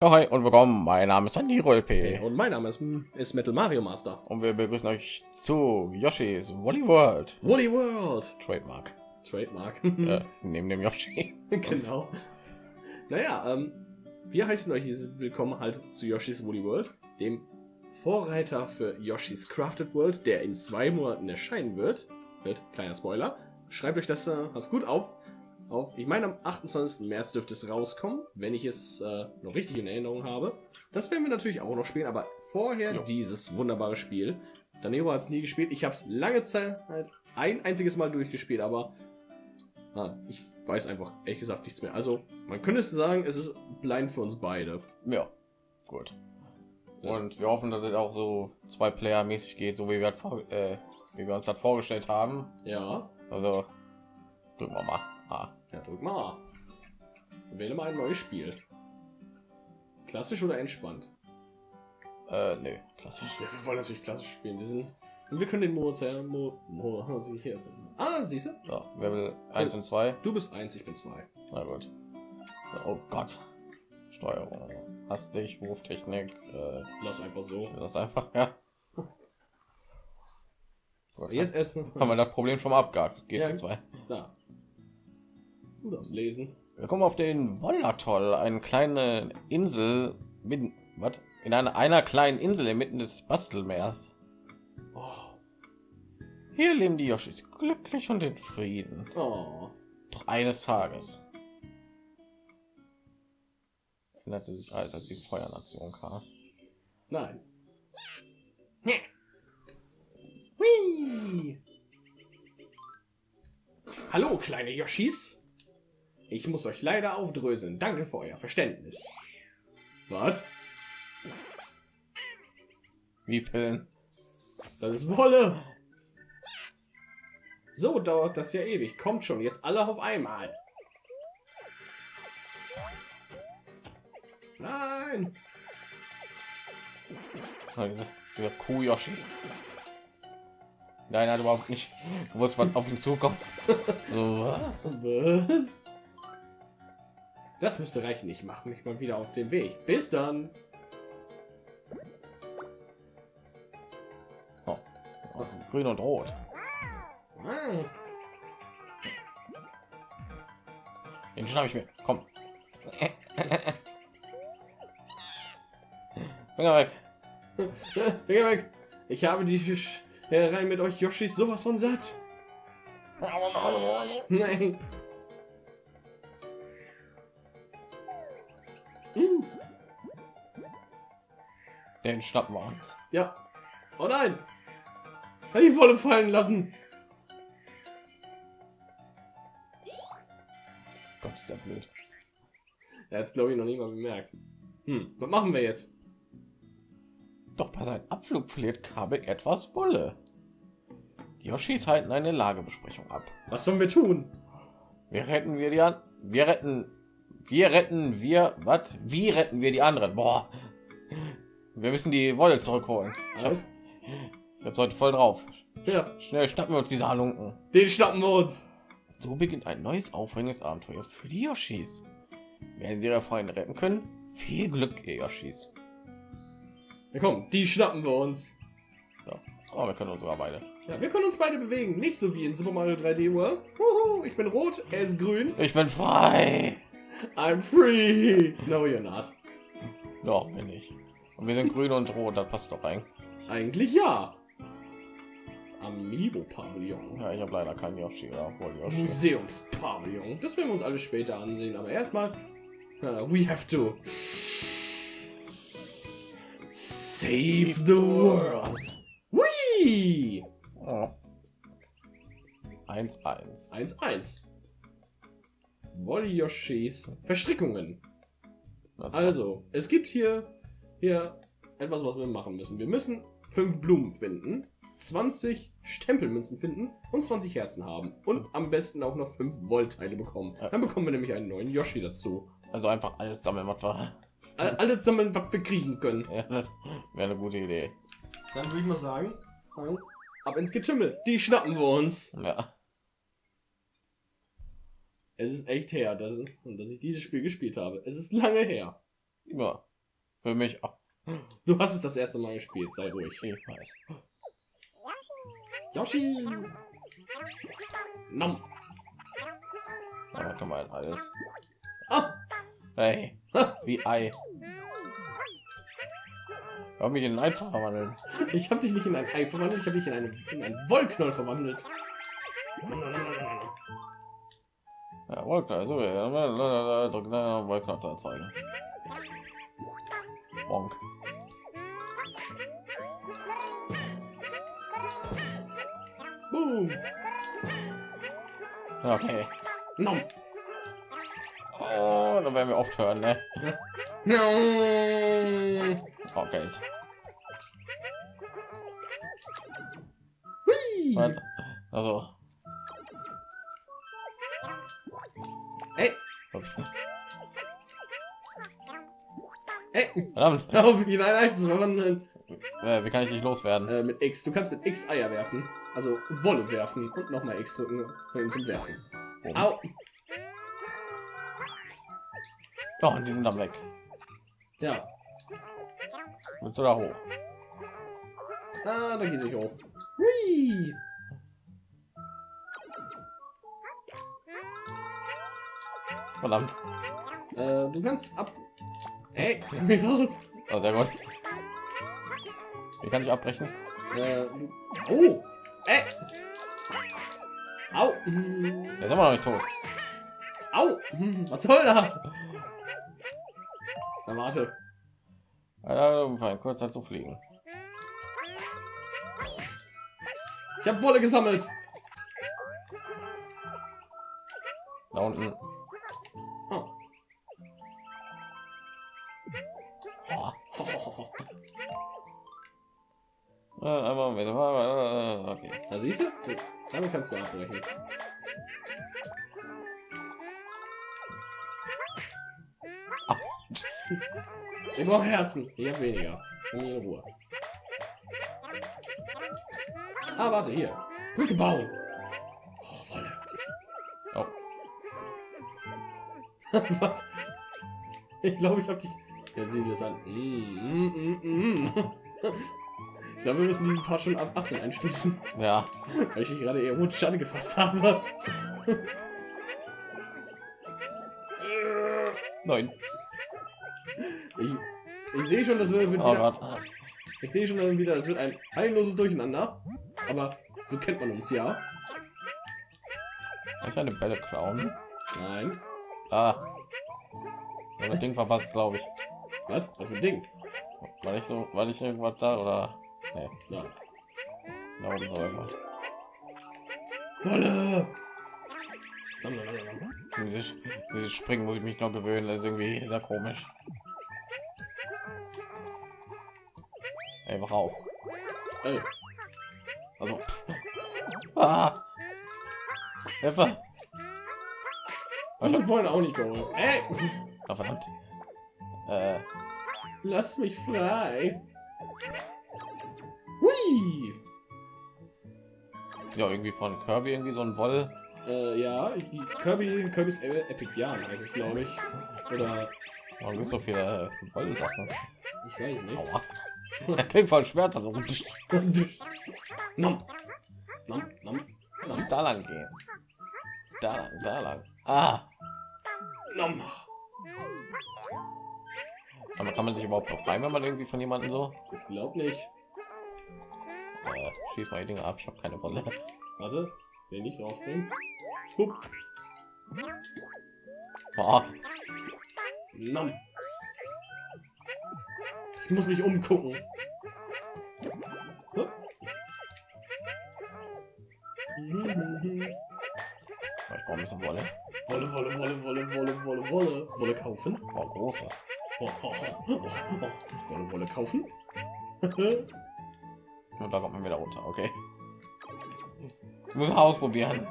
Hi und willkommen. Mein Name ist Andy Rolpe Und mein Name ist, ist Metal Mario Master. und wir begrüßen euch zu Yoshi's Woolly World Woolly World. Trademark. Trademark. äh, neben dem Yoshi. genau. Naja, ähm, wir heißen euch dieses Willkommen halt zu Yoshi's Woolly World, dem Vorreiter für Yoshi's Crafted World, der in zwei Monaten erscheinen wird. Wird, kleiner Spoiler. Schreibt euch das, äh, das gut auf. Auf. Ich meine, am 28. März dürfte es rauskommen, wenn ich es äh, noch richtig in Erinnerung habe. Das werden wir natürlich auch noch spielen, aber vorher Jo. dieses wunderbare Spiel. Danero hat es nie gespielt. Ich habe es lange Zeit halt ein einziges Mal durchgespielt, aber ah, ich weiß einfach ehrlich gesagt nichts mehr. Also, man könnte sagen, es ist blind für uns beide. Ja, gut. Und wir hoffen, dass es auch so zwei Player mäßig geht, so wie wir, vor, äh, wie wir uns das vorgestellt haben. Ja, Also drücken wir mal. Ah. Ja drück mal. A. Wähle mal ein neues Spiel. Klassisch oder entspannt? Äh, nö, klassisch. Ja, wir wollen natürlich klassisch spielen. Wir sind und wir können den Modus ja, Mo, Mo, hier sind. Ah, siehst du? So, Level 1 und 2. Du bist eins, ich bin zwei. Na gut. Oh Gott. Steuerung. Hastig, Wurftechnik. Äh, Lass einfach so. das einfach, ja. Jetzt essen. haben wir das Problem schon mal abgehakt. Geht Ja. zu zwei. Da. Darfst lesen. Wir kommen auf den Wollatoll, eine kleine Insel mitten, was? In einer, einer kleinen Insel inmitten des Bastelmeers. Oh. Hier leben die Yoshis glücklich und in Frieden. oh. Doch eines Tages änderte sich alles, als die Feuernation kam. Nein. Hui. Hallo, kleine Yoshis. Ich muss euch leider aufdröseln. Danke für euer Verständnis. Was? Wie Pillen. Das ist Wolle. So dauert das ja ewig. Kommt schon, jetzt alle auf einmal. Nein. Dieser Kuh Yoshi. Nein, hat überhaupt nicht. Du wolltest was auf ihn zukommen. So, was? Was? Das müsste reichen. Ich mache mich mal wieder auf den Weg. Bis dann. Oh. Oh, Grün und Rot. Den schnapp ich mir. Komm. Finger weg. Finger weg. Ich habe die rein mit euch Yoshis sowas von satt. Nein. Schnappen wir uns. Ja. Oh nein. Hat die Wolle fallen lassen. Gott, ist der blöd. Er hat es glaube ich noch nicht mal bemerkt. Hm, was machen wir jetzt? Doch bei seinem Abflug verliert Kabek etwas Wolle. Die Yoshis halten eine Lagebesprechung ab. Was sollen wir tun? Wir retten wir die an. Wir retten. Wir retten wir. Was? Wie retten wir die anderen? Boah. Wir müssen die Wolle zurückholen. Ich habe Was? ich hab's heute voll drauf. Ja, Schnell schnappen wir uns diese Halunken. den schnappen wir uns. So beginnt ein neues aufregendes Abenteuer für die Yoshis. Werden sie ihre Freunde retten können? Viel Glück, ihr Yoshis. Ja, komm, die schnappen wir uns. So. Aber wir können unsere beide. Ja, wir können uns beide bewegen. Nicht so wie in Super Mario 3D World. Wuhu, ich bin rot, er ist grün. Ich bin frei. I'm free. No, you're not. Doch, bin ich. Und wir sind grün und rot, das passt doch rein. Eigentlich ja. Amiibo-Pavillon. Ja, ich habe leider keinen Yoshi oder obwohl Yoshi. Museumspavillon. Das werden wir uns alles später ansehen. Aber erstmal, uh, we have to save the world. Whee! Oh. 1-1. 1-1. Wolli Yoshis Verstrickungen. Also, es gibt hier, hier etwas, was wir machen müssen. Wir müssen fünf Blumen finden, 20 Stempelmünzen finden und 20 Herzen haben. Und am besten auch noch fünf Wollteile bekommen. Dann bekommen wir nämlich einen neuen Yoshi dazu. Also einfach alles sammeln, was wir. All- Alles sammeln, was wir kriegen können. Ja, das wäre eine gute Idee. Dann würde ich mal sagen, ab ins Getümmel. Die schnappen wir uns. Ja. Es ist echt her, dass, dass ich dieses Spiel gespielt habe. Es ist lange her. Ja. Für mich. Oh, Du hast es das erste Mal gespielt, sei ruhig. ich weiß. Yoshi! Nom. Aber kann man alles. Ah, Hey, wie Ei. Hör mich in ein Ei zu verwandeln. ich habe dich nicht in ein Ei verwandelt, ich habe dich in, eine, in einen Wollknoll verwandelt. Ja, Wollknall, so, ja, drück na, Bonk. Boom! Okay. Nom. Oh, da werden wir oft hören, ne? Nom. Oh, Geld. Hui. Was? Also, Ey, ups. Ey, verdammt. auf, ein verwandeln. Äh, wie kann ich dich loswerden? Äh, mit X. Du kannst mit X Eier werfen. Also Wolle werfen und nochmal X drücken um zum Werfen. Oben. Au. Oh, und die sind dann weg. Ja. Willst du da hoch? Ah, da geht sich hoch. Hui. Verdammt. Äh, du kannst ab. Ey, komm hier raus. Oh, sehr gut. Wie kann ich abbrechen? Äh. Oh! Ey! Au! Der ist immer noch nicht tot. Au! Was soll das? Na warte. Äh, kurz Zeit zu fliegen. Ich habe Wolle gesammelt. Da unten. Damit kannst du abbrechen. Ich brauche Herzen. Ich habe weniger. In Ruhe. Ah, warte, hier. Brücke bauen. Oh, Wolle. Oh. Ich glaube, ich habe dich. Ja, sieh das an. Mm, mm, mm. Ich glaube, wir müssen diesen Part schon ab 18 einstufen, Ja. weil ich gerade eher rot Schande gefasst habe. Nein. Ich, ich sehe schon, das wird Oh wieder, Gott. ich sehe schon dann wieder, es wird ein heilloses Durcheinander. Aber so kennt man uns ja. Kann ich eine Bälle klauen? Nein. Ah. Das Ding verpasst, glaube ich. Was? Was für ein Ding? Weil ich so, weil ich irgendwas da oder. Nee, Ja. da oben so irgendwas. Wolle! Dieses, dieses Springen muss ich mich noch gewöhnen, das ist irgendwie sehr komisch. Ey, wach auf. Ey, Also. Ah! Hilfe! ich hab vorhin auch nicht geholt. Ey! Ah, verdammt. Äh, Lass mich frei! Ja, irgendwie von Kirby irgendwie so ein Woll. Äh, ja, Kirby, Kirby's Epic Yarn heißt es, glaube ich. Oder, Warum gibt so viele äh, Wollsachen? ich weiß nicht. Aua. Das klingt voll schmerzhaft. So, nom. Nom, nom, nom, Da lang gehen. Da lang, da lang. Ah! nom. Aber kann man sich überhaupt befreien, wenn man irgendwie von jemandem so? Ich glaube nicht. Äh, schieß mal die Dinge ab, ich habe keine Wolle. Warte, will nicht draufbringen. Hup. Oh, Nom. Ich muss mich umgucken. Hup. Ich brauche ein bisschen Wolle. Wolle, Wolle, Wolle, Wolle, Wolle, Wolle, Wolle. Wolle kaufen. Oh, große. Oh, oh, oh, oh, oh. Wolle, Wolle kaufen. Und da kommt man wieder runter, okay. Ich muss ausprobieren.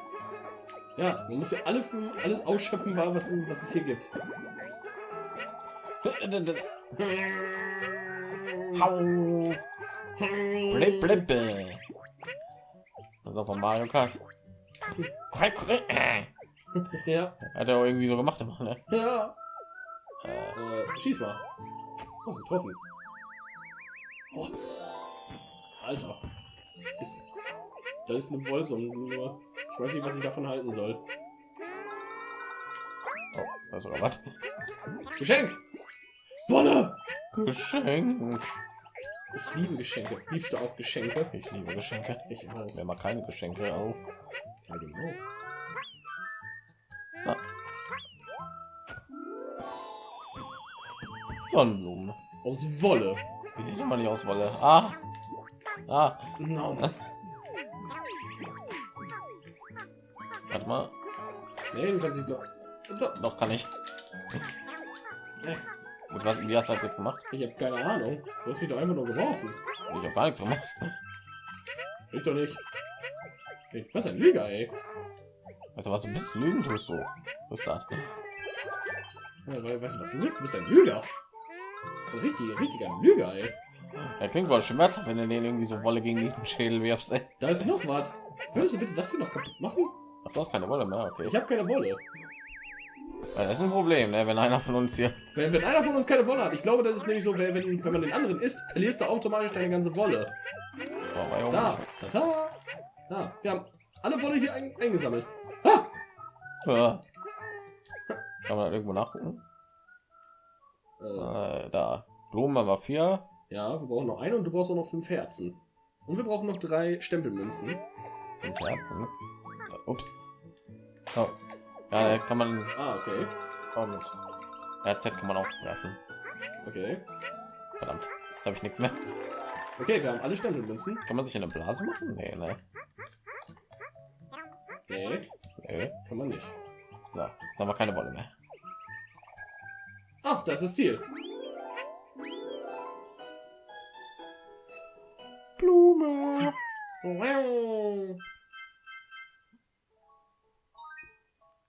ja, man muss ja alle, alles ausschöpfen, was, was es hier gibt. Hau. Blip, blip. Das ist auch von Mario Kart. Ja, Hat er auch irgendwie so gemacht immer, ne? ja. Äh, Äh, schieß mal. Was getroffen? Oh. Alter. Ist, da ist eine nur. Ich weiß nicht, was ich davon halten soll. Oh, da ist sogar was. Geschenk! Wolle! Geschenk. Ich liebe Geschenke. Liebst du auch Geschenke? Ich liebe Geschenke. Ich auch. Wer mag keine Geschenke auch. Know. Sonnenblumen. Aus Wolle. Die sieht immer nicht aus Wolle. Ah. Ah. No. Warte mal. Nee, du kannst nicht doch. doch. Kann ich. Mit was, wie hast du das jetzt gemacht? Ich habe keine Ahnung. Du hast mich doch einfach nur geworfen. Ich habe gar nichts gemacht. Ich doch nicht. Hey, was ein Lüger, ey. Also was du bist, lügen tust du. Was ist das? Ja, weil, weißt du, was du bist? Du bist ein Lüger. Ein richtiger, richtiger Lüger, ey. Er klingt wohl schmerzhaft, wenn du den irgendwie so Wolle gegen den Schädel wirfst. Ey. Da ist noch was. Würdest du bitte das hier noch kaputt machen? Ach, du hast keine Wolle mehr, okay. Ich habe keine Wolle. Ja, das ist ein Problem, ne? wenn einer von uns hier. Wenn, wenn einer von uns keine Wolle hat, ich glaube, das ist nämlich so, wenn, wenn man den anderen isst, verlierst du automatisch deine ganze Wolle. Oh, Junge. Da, tata. Da, wir haben alle Wolle hier ein, eingesammelt. Ah! Ja. Kann man irgendwo nachgucken? Äh, Äh, da. Blumen haben wir vier. Ja, wir brauchen noch eine und du brauchst auch noch fünf Herzen. Und wir brauchen noch drei Stempelmünzen. Fünf Herzen. Ups. Oh. Ja, da kann man. Ah, okay. Und RZ kann man auch werfen. Okay. Verdammt. Jetzt habe ich nichts mehr. Okay, wir haben alle Stempelmünzen. Kann man sich eine Blase machen? Nee, ne? Nee, Nee. kann man nicht. So, jetzt haben wir keine Wolle mehr. Ah, das ist das Ziel. Blume.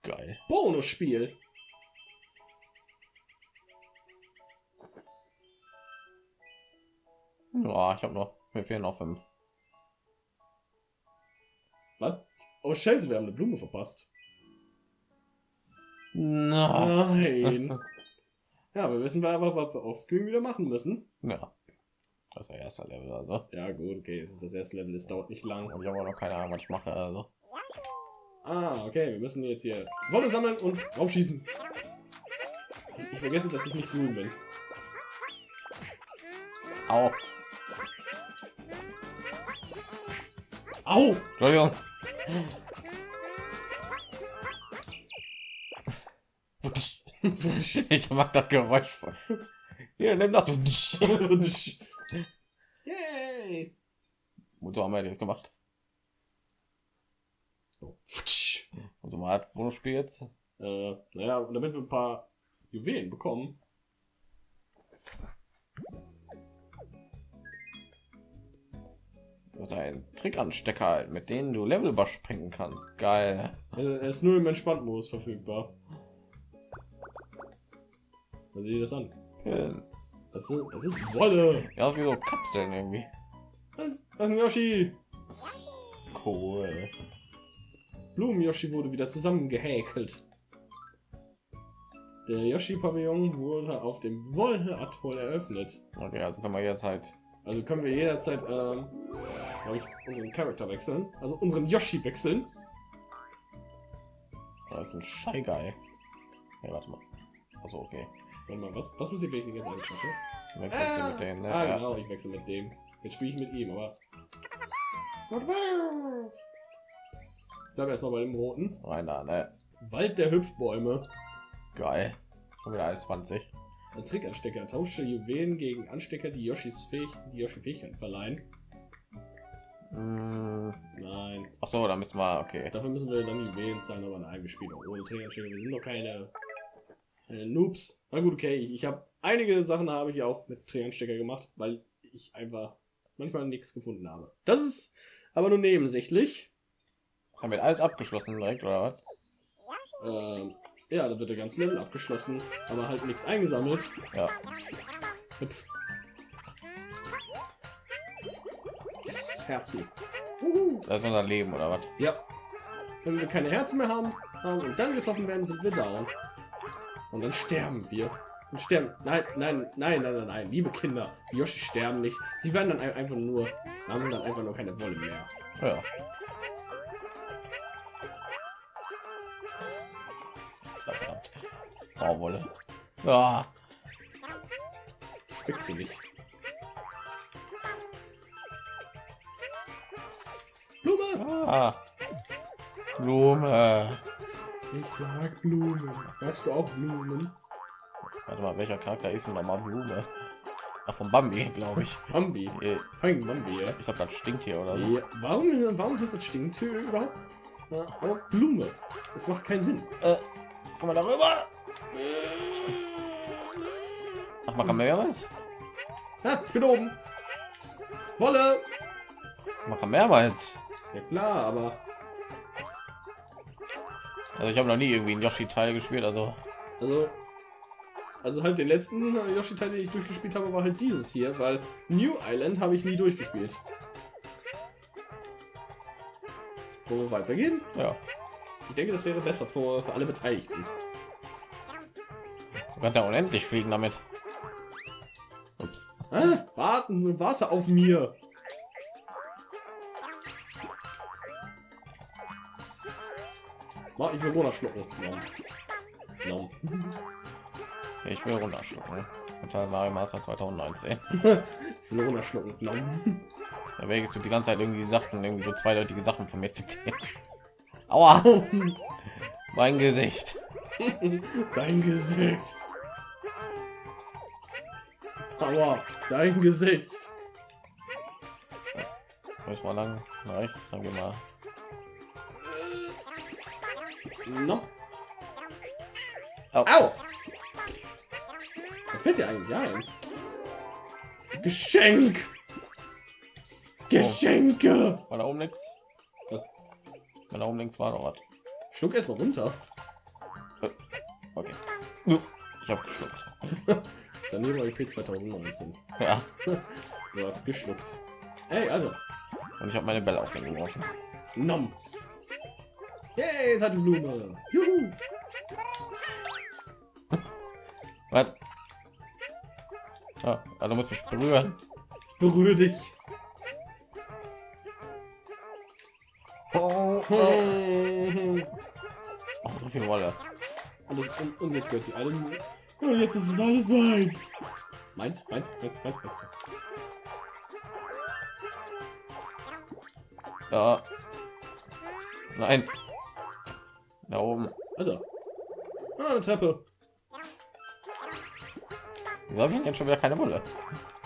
Geil. Bonusspiel. Ja, ich habe noch. Mir fehlen noch fünf. Was? Oh Scheiße, wir haben eine Blume verpasst. Na. Nein. ja, wir wissen einfach, was wir auf Screen wieder machen müssen. Ja. Das war erster Level, also. Ja, gut, okay, es ist das erste Level, es dauert nicht lang. Und ich habe auch noch keine Ahnung, was ich mache, also. Ah, okay, wir müssen jetzt hier Wolle sammeln und aufschießen. Ich vergesse, dass ich nicht grün bin. Au. Au! Entschuldigung. ich mag das Geräusch voll. Hier, nimm das. Wozu haben wir das gemacht? So. Und so mal hat Bonusspiel jetzt. Äh, naja, und damit wir ein paar Juwelen bekommen. Das ist ein Trickanstecker, halt, mit denen du Level überspringen kannst. Geil. Er ist nur im Entspannt-Modus verfügbar. Sieh dir das an. Ja, Das ist, das ist Wolle. das ist wie so Kapseln irgendwie. Das ist, ein Yoshi. Cool. Blumen-Yoshi wurde wieder zusammengehäkelt. Der Yoshi-Pavillon wurde auf dem Wolle-Atoll eröffnet. Okay, also kann man jetzt halt. Also können wir jederzeit, ähm, ich, unseren Charakter wechseln. Also unseren Yoshi wechseln. Das ist ein Shy Guy. Ja, warte mal. Also okay. Warte mal, was, was muss ich wirklich jetzt anquatschen? Wechselst du mit denen, ne? ah, Ja. genau, ich wechsle mit dem. Jetzt spiele ich mit ihm, aber. Bleib erstmal bei dem roten. Rein da, ne? Wald der Hüpfbäume. Geil. Schon wieder alles 20. Ein Trickanstecker. Tausche Juwelen gegen Anstecker, die Yoshis Fähig die Yoshi Fähigkeiten verleihen. Mm, Nein. Ach so, da müssen wir. Okay. Dafür müssen wir dann Juwelen zahlen, aber nein, wir spielen ohne Trickanstecker. Wir sind doch keine, keine Noobs. Na gut, okay. Ich, ich habe einige Sachen habe ich auch mit Trickanstecker gemacht, weil ich einfach manchmal nichts gefunden habe. Das ist aber nur nebensächlich. Haben wir alles abgeschlossen direkt oder was? Ähm, ja, da wird der ganze Level abgeschlossen, aber halt nichts eingesammelt. Ja. Hüpf. Herzen. Uhu. Das ist unser Leben oder was? Ja. Wenn wir keine Herzen mehr haben, haben und dann getroffen werden, sind wir down. Und dann sterben wir. Und sterben. Nein, nein, nein, nein, nein, nein. Liebe Kinder, die Yoshi sterben nicht. Sie werden dann ein- einfach nur, haben dann einfach nur keine Wolle mehr. Ja. Grauwolle. Ja. Das wächst mir nicht. Blume! Ah. Blume. Ich mag Blumen. Magst du auch Blumen? Warte mal, welcher Charakter ist denn noch mal Blume? Ach, von Bambi, glaube ich. Bambi. Äh, Bambi, ja. Ich glaube, das stinkt hier oder so. ja. Warum, warum ist das Stinktür überhaupt? Ja, aber Blume. Das macht keinen Sinn. Äh, komm mal darüber. Ach, man kann mehrmals. Ha, ich bin oben. Wolle! Man kann mehrmals. Ja klar, aber Also ich habe noch nie irgendwie einen Yoshi-Teil gespielt, also also also halt den letzten Yoshi Teil, den ich durchgespielt habe, war halt dieses hier, weil New Island habe ich nie durchgespielt. Wo wir weitergehen? ja. Ich denke, das wäre besser für, für alle Beteiligten. Du kannst ja unendlich fliegen damit. Ups. Ah, warten, warte auf mir. Mach, ich will runterschlucken. Nom. Nom. Ich will runterschlucken. Total Mario Master 2019. Ich will runterschlucken. Nom. Da wägst du die ganze Zeit irgendwie Sachen, irgendwie so zweideutige Sachen von mir zitieren. Aua, mein Gesicht. Dein Gesicht. Aua, dein Gesicht. Muss mal lang nach rechts, dann gehen wir. Nom. Au. Au! Fällt dir eigentlich ein? Geschenk! Geschenke! War da oben nichts? Ja. Da oben links war noch was. Schluck erstmal runter. Okay. Nu, Ich habe geschluckt. Daneben IP 2019. Ja. Du hast geschluckt. Ey, also. Und ich habe meine Bälle auf den geworfen. Nom. Yay, es hat eine Blume. Juhu. Was? Ah, du musst mich berühren. Berühre dich. Oh, Und, oh, so viel Wolle. das, und, und jetzt gehört sie alle. Und jetzt ist es alles meins. Meins, meins, meins, meins, meins. Ja. Nein. Da oben. Also. Ah, eine Treppe. Wieso habe ich denn jetzt schon wieder keine Wolle?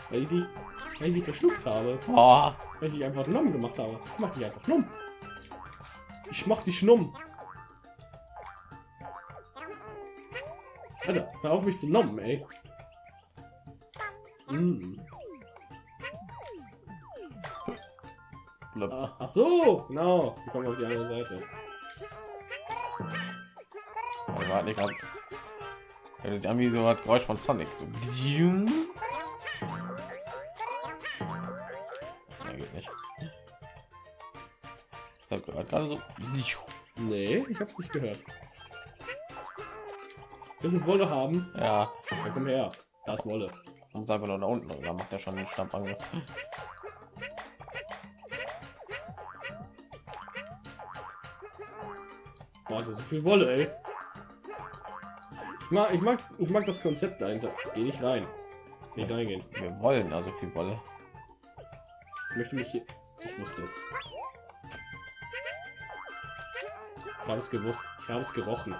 Weil ich die, weil ich die verschluckt habe. Oh, Weil ich einfach Nom gemacht habe. Ich mach die einfach Nom. Ich mach die Schnumm. Alter, hör auf mich zu nommen, ey. Mm. blöd. Ah, Ach so, genau. Wir kommen auf die andere Seite. Warte, ich grad. Ja, das ist irgendwie so hat Geräusch von Sonic. So. Ja, geht nicht. Ich habe gehört gerade so. Nee, ich hab's nicht gehört. Willst du Wolle haben? Ja, Dann komm her. Da ist Wolle. muss einfach nur da unten. und Da macht er schon den Stampfangriff. Warte, so viel Wolle, ey. Ich mag, ich mag, ich mag das Konzept dahinter. Geh nicht rein. Nicht reingehen. Wir wollen also viel Wolle. Ich möchte mich hier. Ich wusste es. Ich habe es gewusst. Ich habe es gerochen.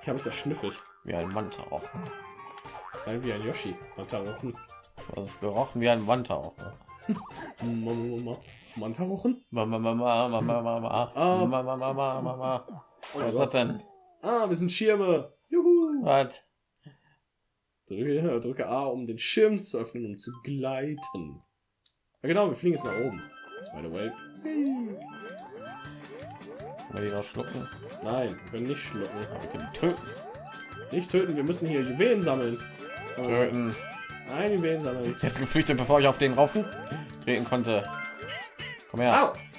Ich habe es erschnüffelt. Wie ein Manta auch. Nein, wie ein Yoshi. Manta rochen. Das ist gerochen wie ein Manta auch. Mama. Manta rochen? Mama, Mama, Mama, Mama, Ah. Mama, Mama, Mama, Mama. Oh Was ist Gott. das denn? Ah, wir sind Schirme. Juhu. Was? Drücke, drücke A, um den Schirm zu öffnen, um zu gleiten. Ja, genau, wir fliegen jetzt nach oben. By the way. Können wir die noch schlucken? Nein, wir können nicht schlucken. Wir können töten. Nicht töten, wir müssen hier Juwelen sammeln. Töten. Nein, Juwelen sammeln. Ist geflüchtet, bevor ich auf den rauf treten konnte. Komm her. Au!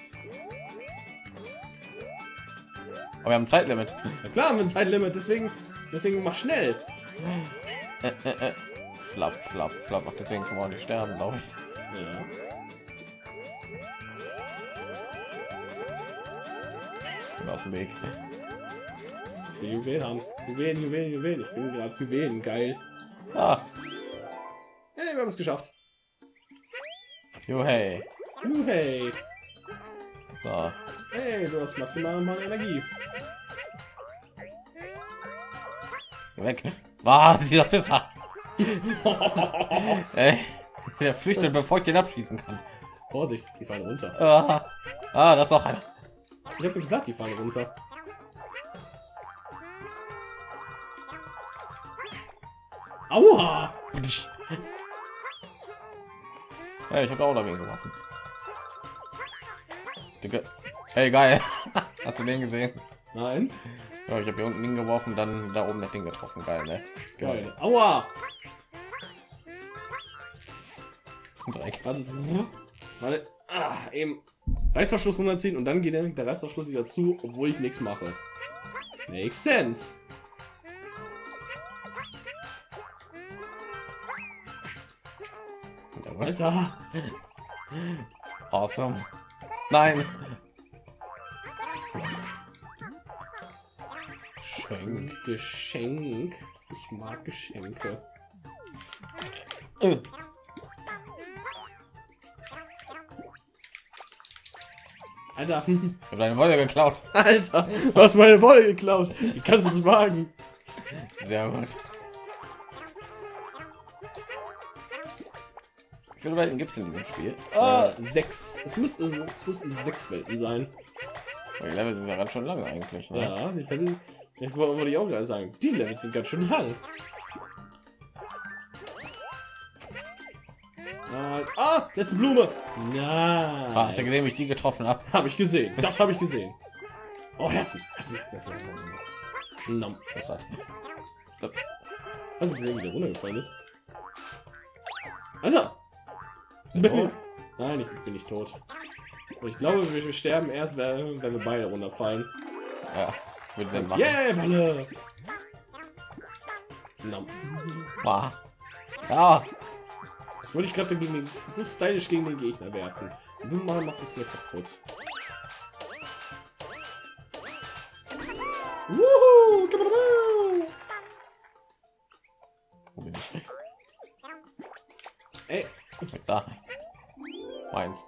Aber wir haben ein Zeitlimit. Ja klar, haben wir ein Zeitlimit, deswegen Deswegen mach schnell. Äh, äh, äh. Flapp, flapp, flapp. Ach, deswegen kann man nicht sterben, glaube ich. Ja. Bin aus dem Weg. Ich Juwelen haben. Juwelen, Juwelen, Juwelen. Ich bin gerade Juwelen. Geil. Ah, Hey, wir haben es geschafft. Uh, hey. So. Hey, du hast maximal mal Energie. Weg. Was? Dieser Pisser. Ey, der flüchtet, bevor ich den abschießen kann. Vorsicht, die fallen runter. Ah, ah das auch einer. Ich habe gesagt, die fallen runter. Aua! Ja, ich habe auch dagegen gemacht. Dicke. Hey, geil. Hast du den gesehen? Nein. Ja, ich habe hier unten hingeworfen, dann da oben das Ding getroffen. Geil, ne? Geil. Aua! Dreck. Warte. Warte. Ah, eben Reißverschluss runterziehen und dann geht der Reißverschluss wieder zu, obwohl ich nichts mache. Makes sense. Alter. Awesome. Nein. Schenk. Geschenk. Ich mag Geschenke. Äh. Alter. Ich habe deine Wolle geklaut. Alter. Du hast meine Wolle geklaut. Wie kannst du es wagen? Sehr gut. Wie viele Welten gibt es in diesem Spiel? Ah, sechs. Es müsste, es müssten sechs Welten sein. Äh, die Level sind ja ganz schön lang eigentlich. Ne? Ja, ich hätte, ich wollte ich auch gerade sagen. Die Levels sind ganz schön lang. Ah, Ah, letzte Blume. Ah, Na, hast du gesehen, wie ich die getroffen habe? habe ich gesehen. Das habe ich gesehen. Oh, Herzen. Herzen, Herzen, Herzen. Nom. Was hat? Hast du gesehen, wie der runtergefallen ist? Alter! Wir tot? Nein, ich bin nicht tot. Und ich glaube, wir sterben erst, wenn wenn wir beide runterfallen. Ja, würde den machen. Yeah, Wolle! Nom. Ah. Ja, Ich wollte ich gerade gegen den, so stylisch gegen den Gegner werfen. Du mal machst es mir kaputt. Wuhu! Wo bin ich? Ey. Da. Meins.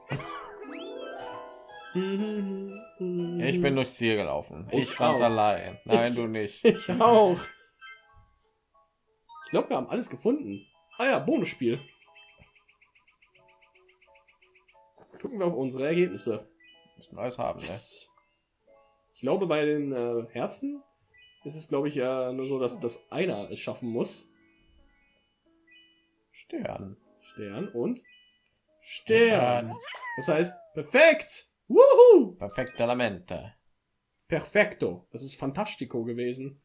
Ich bin durchs Ziel gelaufen. Ich, Ich ganz auch. allein. Nein, du nicht. Ich auch. Ich glaube, wir haben alles gefunden. Ah ja, Bonusspiel. Gucken wir auf unsere Ergebnisse. Müssen alles haben, ne? Ich glaube, bei den äh, Herzen ist es, glaube ich, ja nur so, dass das einer es schaffen muss. Stern. Stern und Stern. Das heißt, perfekt. Wuhu! Perfekte Lamente. Perfekto. Das ist Fantastico gewesen.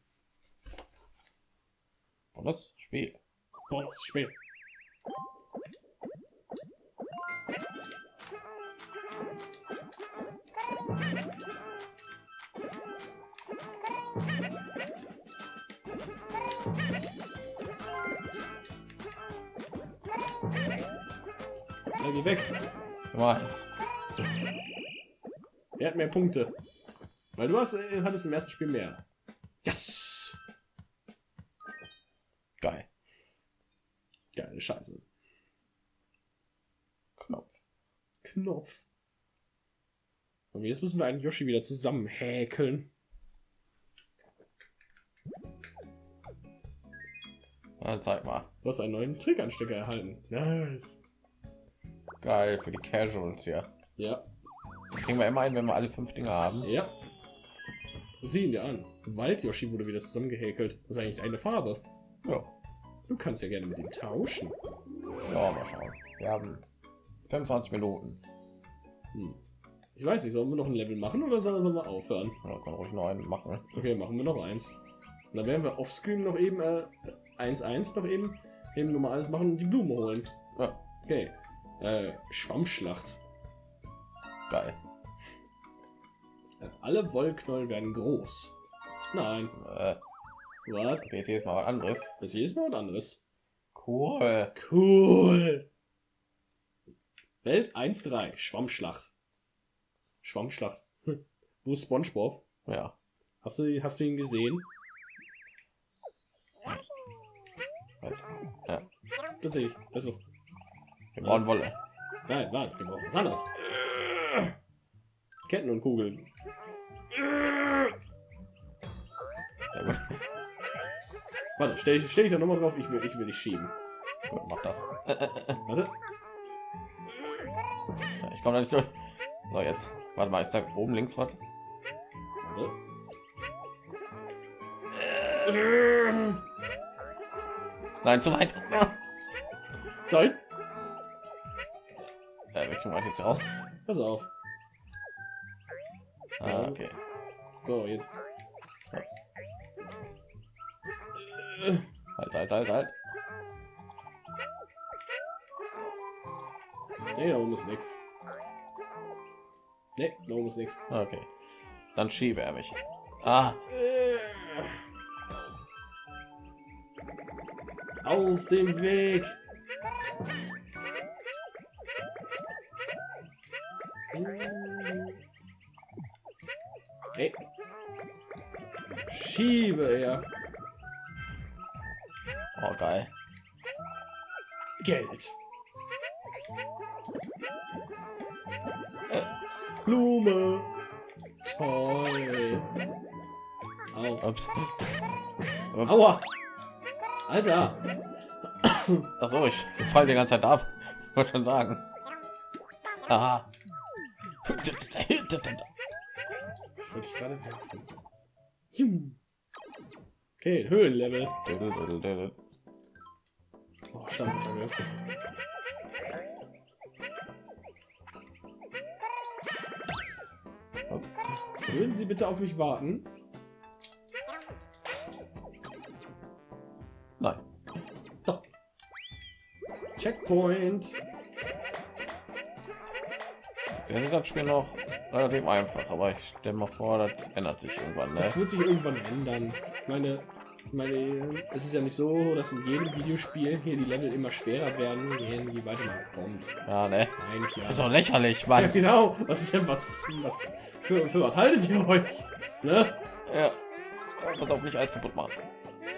Das Spiel. Bonusspiel. Ja, geh weg. Eins. Er hat mehr Punkte. Weil du hast, äh, hattest im ersten Spiel mehr. Yes! Geil. Geile Scheiße. Knopf. Knopf. Und jetzt müssen wir einen Yoshi wieder zusammen häkeln. Na, zeig mal. Du hast einen neuen Trickanstecker erhalten. Nice. Geil für die Casuals hier. Ja. Kriegen wir immer ein, wenn wir alle fünf Dinge haben. Ja. Sieh dir an. Wald-Yoshi wurde wieder zusammengehäkelt. Das ist eigentlich eine Farbe. Ja. Du kannst ja gerne mit ihm tauschen. Ja, mal schauen. Wir haben 25 Minuten. Hm. Ich weiß nicht, sollen wir noch ein Level machen oder sollen wir aufhören? Ja, kann ruhig noch einen machen. Okay, machen wir noch eins. Und dann werden wir offscreen noch eben äh, 1-1 noch eben eben nochmal alles machen und die Blume holen. Ja, Okay. Äh, Schwammschlacht. Geil. Alle Wollknäuel werden groß. Nein. Äh, Was? Okay, jetzt jedes Mal was anderes. Das ist jedes Mal was anderes. Cool. Cool. Welt 1-3. Schwammschlacht. Schwammschlacht. Hm. Wo ist Spongebob? Ja. Hast du, hast du ihn gesehen? Ja. Tatsächlich. Du was? Wir brauchen Wolle. Nein, warte, wir brauchen was anderes. Ketten und Kugeln. Warte, stell ich, stell ich da nochmal drauf. Ich will, ich will dich schieben. gut, mach das. Warte. Ich komme da nicht durch. So, jetzt. Warte mal, ist da oben links was? Nein, zu weit. Nein. Äh, kriegen wir jetzt raus. Pass auf. Ah, okay. So, jetzt. Halt, halt, halt, halt. Nee, da oben ist nix. Nee, da oben ist nix. Okay. Dann schiebe er mich. Ah, Aus dem Weg. Hey. Schiebe er. oh geil. Geld. Blume. Toll. Au. Ups. Ups. Aua. Alter. Ach so, ich fall die ganze Zeit ab. Wollte schon sagen. Ah. Wollte ich gerade werfen. Jum. Okay, Höhenlevel. Oh. Ups. Würden Sie bitte auf mich warten? Nein. Doch. Checkpoint. Jetzt ist das Spiel noch relativ einfach, aber ich stelle mal vor, das ändert sich irgendwann. Ne? Das wird sich irgendwann ändern. Meine, meine, es ist ja nicht so, dass in jedem Videospiel hier die Level immer schwerer werden, je, weiter man kommt. Ja, ne? Eigentlich ja. Das ist doch lächerlich, Ja, Mann. genau. Was ist denn was? was für, für was haltet ihr euch? Ne? Ja. Pass auf, nicht alles kaputt machen.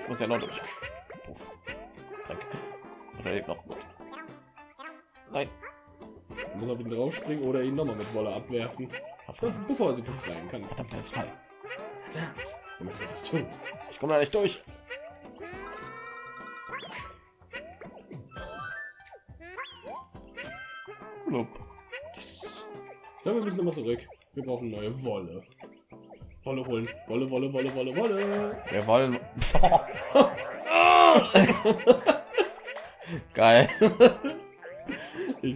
Ich muss ja noch durch. Puff. Dreck. Und er lebt noch gut. Nein. Muss auf ihn draufspringen oder ihn nochmal mit Wolle abwerfen, Verdammt, bevor er sie befreien kann. der ist frei. Verdammt. Wir müssen etwas tun. Ich komme da nicht durch. Blub. Ich glaube, wir müssen nochmal zurück. Wir brauchen neue Wolle. Wolle holen. Wolle, Wolle, Wolle, Wolle, Wolle. Wir wollen. Geil.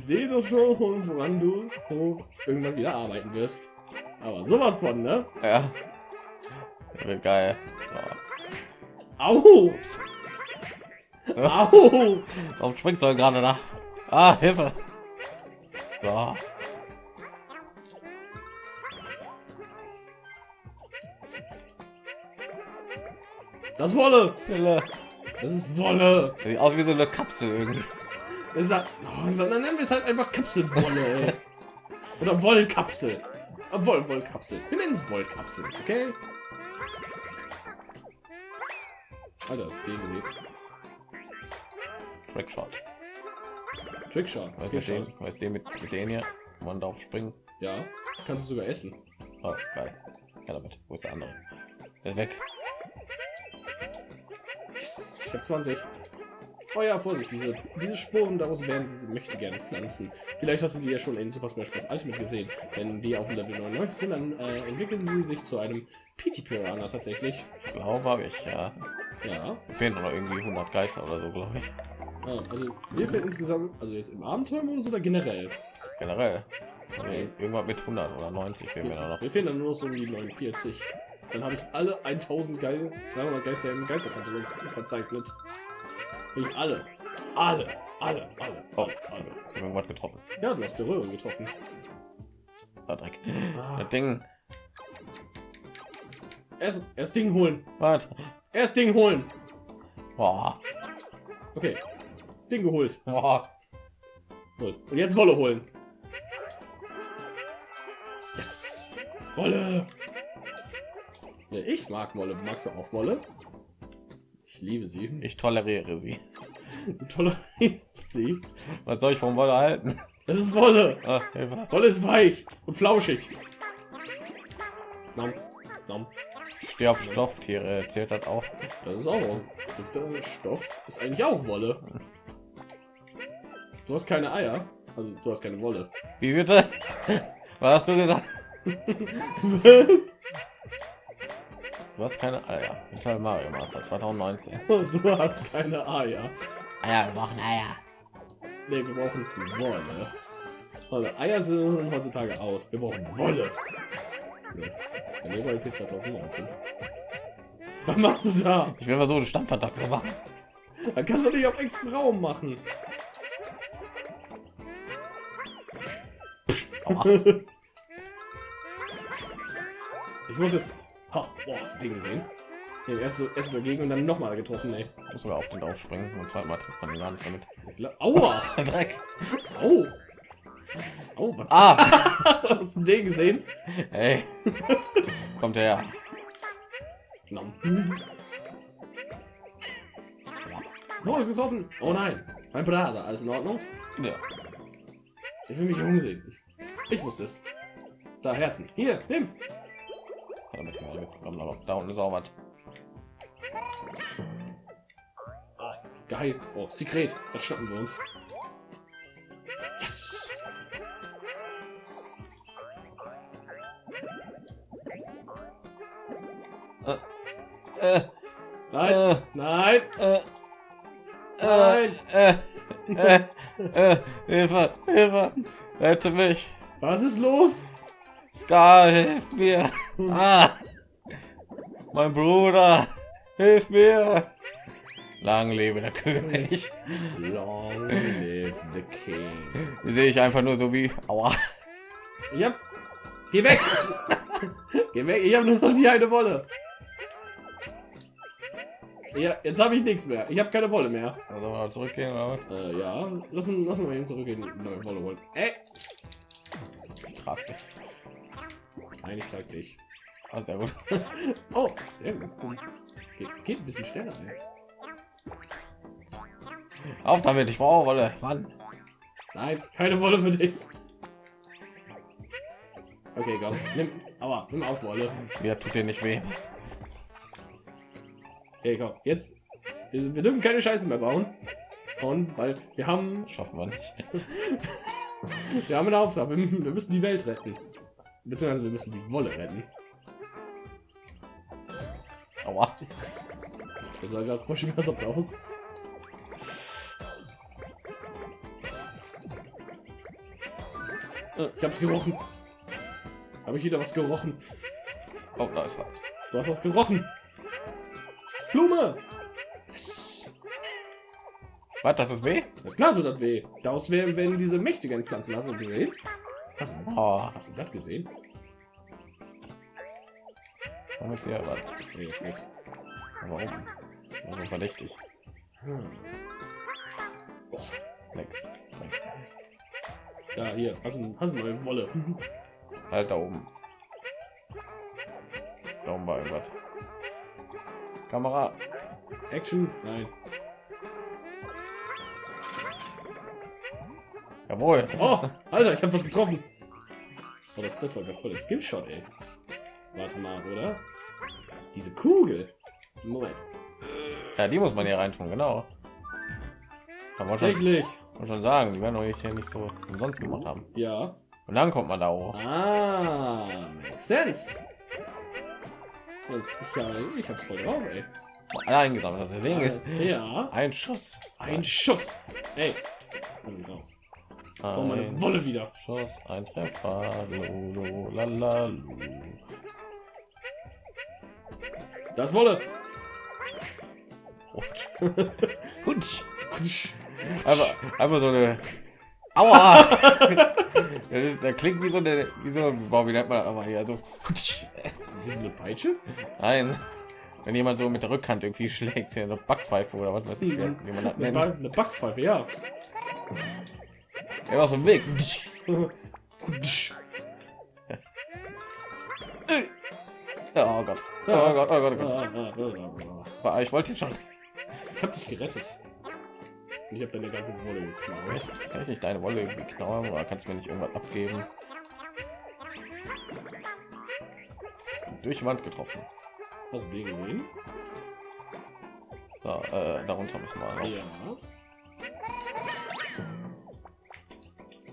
Sehe doch schon, woran du irgendwann wieder arbeiten wirst. Aber sowas von, ne? Ja. Wird geil. Au! So. Au! Warum springst du gerade da? Ah, Hilfe. So. Das Wolle! Das ist Wolle! Sieht aus wie so eine Kapsel irgendwie. Ist halt, oh, sondern nennen wir es halt einfach Kapselwolle. Oder Wollkapsel. Äh, Woll, Wollkapsel. Wir nennen es Wollkapsel, okay? Alter, das Ding sieht. Trickshot. Trickshot. Weißt geht du den? Weißt du den mit, mit denen hier? Man drauf springen. Ja, kannst du sogar essen. Oh, geil. Ja, damit. Wo ist der andere? Der ist weg. Ich habe 20. Oh ja, Vorsicht, diese, diese Spuren daraus werden diese möchte gerne Pflanzen. Vielleicht hast du die ja schon in Super Smash Bros. Ultimate gesehen. Wenn die auf dem Level 99 sind, dann äh, entwickeln sie sich zu einem PT Piranha tatsächlich. Ich glaube, habe ich, ja. Ja. Fehlen noch irgendwie 100 Geister oder so, glaube ich. Ah, also mir fehlt insgesamt, also jetzt im Abenteuermodus oder generell? Generell. Also irgendwas mit 100 oder 90 fehlen mir da noch. Mir fehlen dann nur so um die 49. Dann habe ich alle 1000 geil 300 Geister im Geisterkatalog verzeichnet. Ich alle. Alle. Alle. Alle. Oh. Alle. Ich hab irgendwas getroffen. Ja, du hast Berührung getroffen. Ah, Dreck. Ah. Das Ding. Erst, erst Ding holen. Was? Erst Ding holen. Boah. Okay. Ding geholt. Boah. Und jetzt Wolle holen. Yes. Wolle. Ja, ich mag Wolle. Magst du auch Wolle? Ich liebe sie. Ich toleriere sie. Tolle sie. Was soll ich vom Wolle halten? Das ist Wolle. Hilfe. Wolle ist weich und flauschig. Nom. Nom. Steh auf Stofftiere, zählt das auch. Das ist auch Dufte Stoff ist eigentlich auch Wolle. Du hast keine Eier, also du hast keine Wolle. Wie bitte? Was hast du gesagt? Du hast keine Eier. Metal Mario Master 2019. du hast keine Eier. Eier, wir brauchen Eier. Nee, wir brauchen Wolle. Wolle. Eier sind heutzutage aus. Wir brauchen Wolle. Nee. LP 2019. Was machst du da? Ich will versuchen, zu machen. Dann kannst du nicht auf extra Raum machen. Ich wusste es. Ha, boah, hast du den gesehen? Nee, erst so dagegen und dann noch mal getroffen, ey. Muss sogar auf den drauf springen und zweimal trifft man den gar nicht damit. Aua! Dreck. Au! Oh, was? Ah! Hast du den gesehen? Hey. Kommt her. Nom. Oh, ist getroffen. Oh nein. Mein Bruder, alles in Ordnung? Ja. Ich will mich umsehen. Ich, ich wusste es. Da, Herzen. Hier, nimm. Damit mal gekommen, aber da unten ist auch was. Geil. Oh, Sekret. Das schnappen wir uns. Yes. Äh, Nein, äh, nein, äh, nein. äh, äh, äh, Hilfe, Hilfe, rette mich. Was ist los? Scar, hilf mir. Ah, mein Bruder, hilf mir. Lang lebe der König. Long live the king. Sehe ich einfach nur so wie, aua. Ja. Geh weg. Geh weg. Ich habe nur noch die eine Wolle. Ja, jetzt habe ich nichts mehr. Ich habe keine Wolle mehr. Also mal zurückgehen oder was? Äh, ja, lass, uns- lass mal eben zurückgehen. Neue Wolle holen. Ey. Ich trage dich. Nein, ich trage dich. Ah, sehr gut. Oh, sehr gut. Geht, geht ein bisschen schneller. Ey. Auf damit, ich brauche Wolle. Mann. Nein, keine Wolle für dich. Okay, komm. Nimm, aber nimm auch Wolle. Mir tut dir nicht weh. Okay, komm. Jetzt. Wir, wir dürfen keine Scheiße mehr bauen. Und weil wir haben, Schaffen wir nicht. wir haben einen Auftrag. Wir, wir müssen die Welt retten. Beziehungsweise wir müssen die Wolle retten. Aua. Das sah gerade voll schmerzhaft aus. Äh, Ich hab's gerochen. Habe ich wieder was gerochen? Oh, da ist was. Du hast was gerochen. Blume! Was, das ist weh? Na klar tut das weh. Daraus werden, werden diese mächtigen Pflanzen. Hast du gesehen? Hast du, Oh, hast du das gesehen? warum ist hier was? Nee, nichts. Warum? Also verdächtig. Hm. Nix. Ja, hier. Hast du, hast du neue Wolle? Halt da oben. Da oben war irgendwas. Kamera. Action? Nein. Jawohl. Oh, Alter, ich habe was getroffen. Oh, das, das war gerade voll der Skillshot, ey. Warte mal, oder? Diese Kugel. Moment. Ja, die muss man hier rein tun, genau. Kann man schon, Tatsächlich. man schon sagen, die werden doch hier nicht so umsonst gemacht haben. Ja. Und dann kommt man da hoch. Ah, makes sense. Ich, ja, ich hab's voll drauf, ey. Alle eingesammelt, das Ding. Ja. Ein Schuss. Ein Schuss. Ey. Komm raus. Oh, meine Ein Wolle wieder. Schuss, ein Treffer. Lolo, lalalu. Das Wolle. Und. Hutsch. Einfach, einfach so eine. Aua! das, ist, das klingt wie so eine, wie so, boah, wie nennt man aber hier, so. Hutsch. Wie so eine Peitsche? Nein, wenn jemand so mit der Rückhand irgendwie schlägt, hier eine Backpfeife oder was weiß ich, wie man das Eine, nennt. eine Backpfeife, ja. Er war auf dem Weg. Oh Gott. Oh Gott, oh Gott, oh Gott. Ah, Ich wollte schon. Ich hab dich gerettet. Ich hab deine ganze Wolle geklaut. Kann ich nicht deine Wolle irgendwie oder kannst du mir nicht irgendwas abgeben? Durch Wand getroffen. Hast du den gesehen? So, äh, darunter müssen wir. Ja.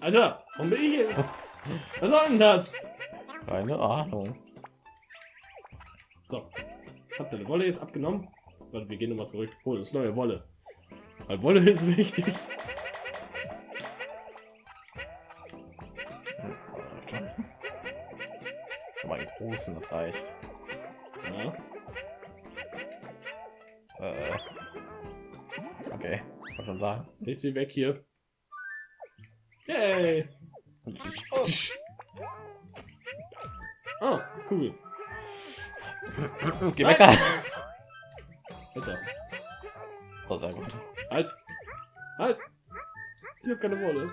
Alter, warum bin ich hier? Was soll denn das? Keine Ahnung. So. Habt ihr eine Wolle jetzt abgenommen? Warte, wir gehen nochmal zurück. Oh, das ist neue Wolle. Weil Wolle ist wichtig. Aber einen großen das reicht. Ja. Äh, okay, kann schon sagen. Leg sie weg hier. Yay! Ah, cool. Geh weg! da. Alter. Oh, sehr gut. Halt! Halt! Ich hab keine Wolle.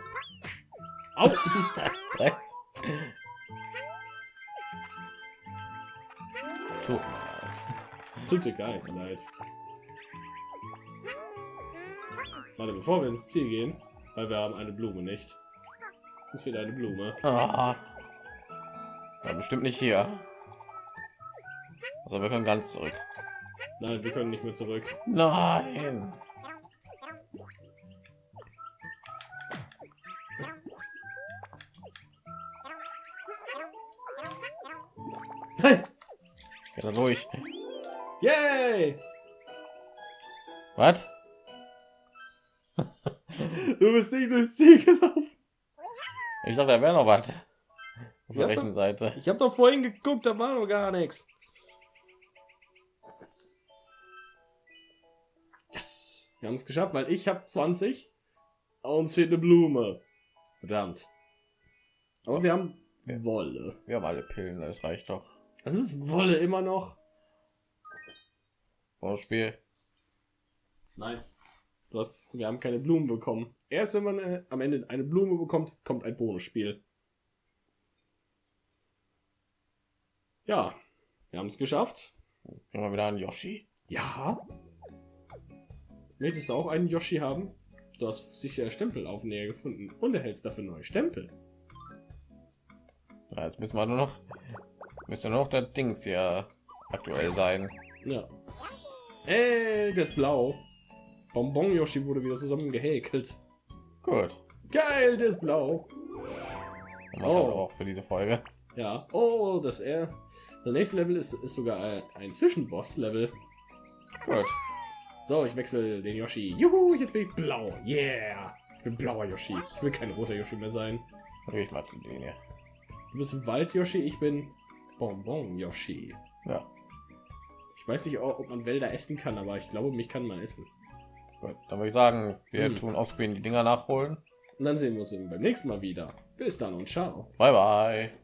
Au! Tut dir nicht leid. Warte, bevor wir ins Ziel gehen, weil wir haben eine Blume nicht. Es fehlt eine Blume. Ah. Ja, bestimmt nicht hier. Also wir können ganz zurück. Nein, wir können nicht mehr zurück. Nein. Nein! Da durch. Yay! Was? Du bist nicht durchs Ziel gelaufen. Ich dachte, da wäre noch was. Auf der rechten Seite. Ich habe doch vorhin geguckt, da war noch gar nichts. Yes. Wir haben es geschafft, weil ich habe 20. aber Uns fehlt eine Blume. Verdammt. Aber wir haben Wolle. Wir haben alle Pillen, das reicht doch. Das ist Wolle immer noch. Spiel. Nein. Du hast, wir haben keine Blumen bekommen. Erst wenn man äh, am Ende eine Blume bekommt, kommt ein Bonusspiel. Ja, wir haben es geschafft. Wir wieder einen Yoshi? Ja. Möchtest du auch einen Yoshi haben? Du hast sicher Stempelaufnäher gefunden und erhältst dafür neue Stempel. Ja, jetzt müssen wir nur noch. Müsste nur noch der Dings hier aktuell sein. Ja. Ey, der ist blau. Bonbon Yoshi wurde wieder zusammen gehäkelt. Gut. Geil, ist blau. Oh. auch für diese Folge. Ja. Oh, das er. Der nächste Level ist, ist sogar ein, Zwischenboss-Level. Gut. So, ich wechsle den Yoshi. Juhu, jetzt bin ich blau. Yeah. Ich bin blauer Yoshi. Ich will kein roter Yoshi mehr sein. Ich mal zu denen hier. Du bist Wald Yoshi, ich bin Bonbon Yoshi. Ja. Ich weiß nicht, ob man Wälder essen kann, aber ich glaube, mich kann man essen. Gut. Dann würde ich sagen, wir Hm. tun offscreen die Dinger nachholen. Und dann sehen wir uns beim nächsten Mal wieder. Bis dann und ciao. Bye bye.